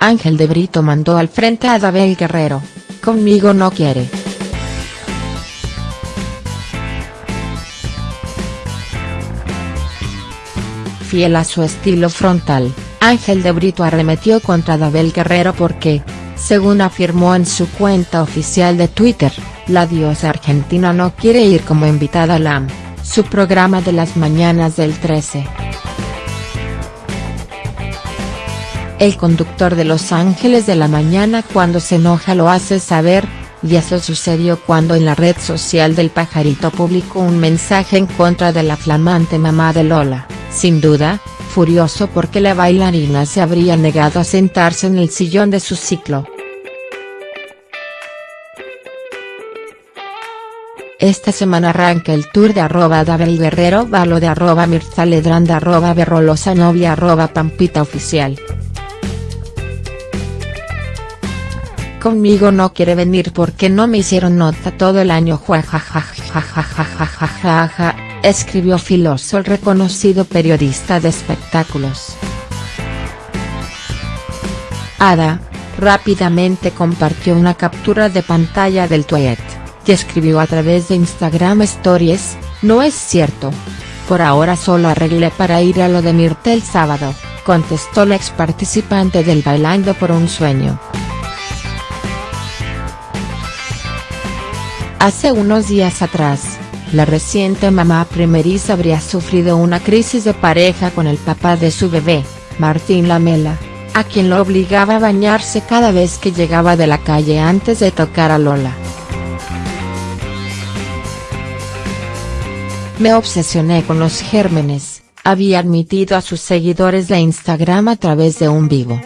Ángel de Brito mandó al frente a Dabel Guerrero, conmigo no quiere. Fiel a su estilo frontal, Ángel de Brito arremetió contra Dabel Guerrero porque, según afirmó en su cuenta oficial de Twitter, la diosa argentina no quiere ir como invitada a LAM, su programa de las mañanas del 13. El conductor de Los Ángeles de la Mañana cuando se enoja lo hace saber, y eso sucedió cuando en la red social del pajarito publicó un mensaje en contra de la flamante mamá de Lola, sin duda, furioso porque la bailarina se habría negado a sentarse en el sillón de su ciclo. Esta semana arranca el tour de arroba Dabel Guerrero Valo de arroba Mirza Ledrand arroba Berrolosa Novia arroba Pampita Oficial. Conmigo no quiere venir porque no me hicieron nota todo el año ja escribió Filoso el reconocido periodista de espectáculos. Ada, rápidamente compartió una captura de pantalla del tweet, y escribió a través de Instagram Stories, no es cierto. Por ahora solo arreglé para ir a lo de Mirta el sábado, contestó la ex participante del Bailando por un Sueño. Hace unos días atrás, la reciente mamá primeriza habría sufrido una crisis de pareja con el papá de su bebé, Martín Lamela, a quien lo obligaba a bañarse cada vez que llegaba de la calle antes de tocar a Lola. Me obsesioné con los gérmenes, había admitido a sus seguidores de Instagram a través de un vivo.